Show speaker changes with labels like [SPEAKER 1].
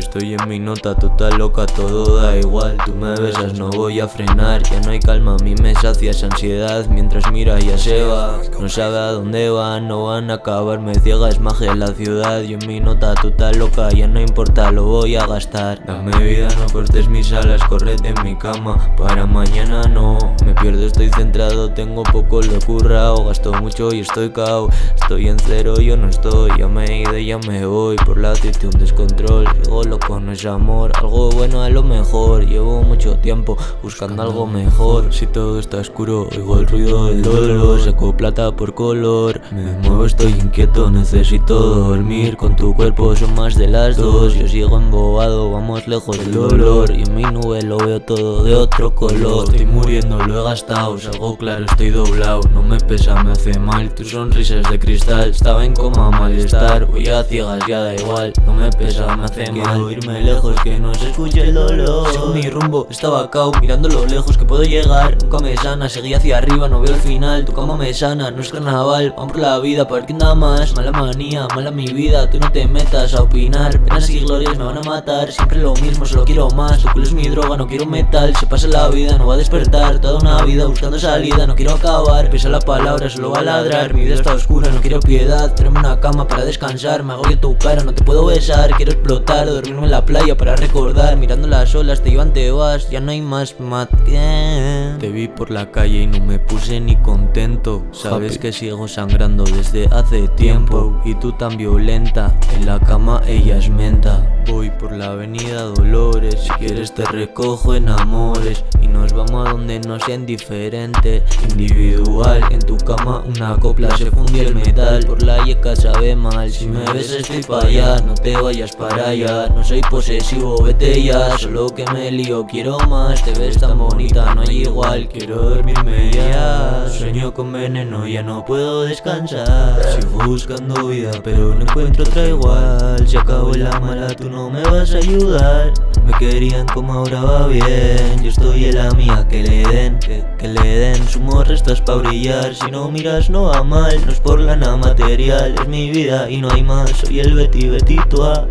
[SPEAKER 1] Estoy en mi nota total loca, todo da igual. Tú me besas, no voy a frenar. Ya no hay calma, a mí me sacia esa ansiedad. Mientras mira ya se va. No sabe a dónde van, no van a acabar. Me ciega, es magia la ciudad. Yo en mi nota total loca, ya no importa, lo voy a gastar. Dame vida, no cortes mis alas, correte en mi cama. Para mañana no, estoy centrado Tengo poco lo currao, gasto mucho y estoy cao. Estoy en cero, yo no estoy, ya me he ido, ya me voy Por la actitud, un descontrol, sigo loco, no es amor Algo bueno a lo mejor, llevo mucho tiempo buscando algo mejor. Si todo está oscuro, oigo el ruido del dolor. Saco plata por color, me muevo, estoy inquieto Necesito dormir, con tu cuerpo son más de las dos. Yo sigo embobado, vamos lejos del dolor. Y en mi nube lo veo todo de otro color. Estoy muriendo, lo he gastado, salgo claro, estoy doblado. No me pesa, me hace mal, tus sonrisas de cristal. Estaba en coma, malestar, voy a ciegas, ya da igual. No me pesa, me hace mal. Quiero irme lejos, que no se escuche el dolor. Sigo mi rumbo, estaba cao, mirando lo lejos que puedo llegar. Nunca me sana, seguí hacia arriba, no veo el final. Tu cama me sana, no es carnaval, vamos por la vida Para que nada más, mala manía, mala mi vida Tú no te metas a opinar, penas y glorias me van a matar Siempre lo mismo, solo quiero más, tu culo es mi droga, no quiero metal. Se pasa la vida, no va a despertar, toda una vida buscando salida No quiero acabar, pesa la palabra, solo va a ladrar. Mi vida está oscura, no quiero piedad, tráeme una cama para descansar. Me agobio tu cara, no te puedo besar, quiero explotar Dormirme en la playa para recordar, mirando las olas te llevan, te vas Ya no hay más mat Te vi por la calle y no me puse ni contento. Sabes que sigo sangrando desde hace tiempo. Y tú tan violenta, en la cama ella es menta. Voy por la avenida Dolores, si quieres te recojo en amores. Y nos vamos a donde no sea indiferente Individual, en tu cama una copla se fundió el metal. Por la yeca sabe mal, si me ves estoy pa' allá. No te vayas para allá, no soy posesivo, vete ya. Solo que me lío, quiero más, te ves tan bonita, no hay igual. Quiero dormirme ya, sueño con veneno, ya no puedo descansar. Sigo buscando vida, pero no encuentro otra igual. Si acabo en la mala, tú no me vas a ayudar. Me querían como ahora va bien Yo estoy en la mía, que le den que le den, sumo restas pa' brillar. Si no miras no va mal, no es por la nada material. Es mi vida y no hay más, soy el Betty Betito